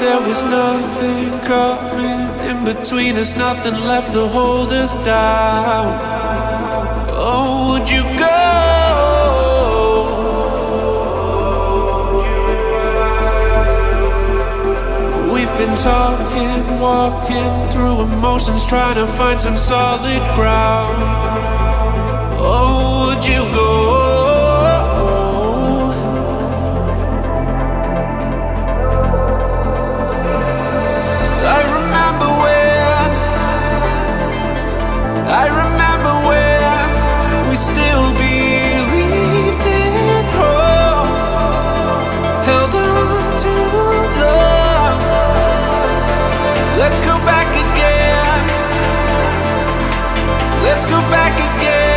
there was nothing coming in between us, nothing left to hold us down. Oh, would you go? We've been talking, walking through emotions, trying to find some solid ground. Oh, would you go? Let's go back again. Let's go back again.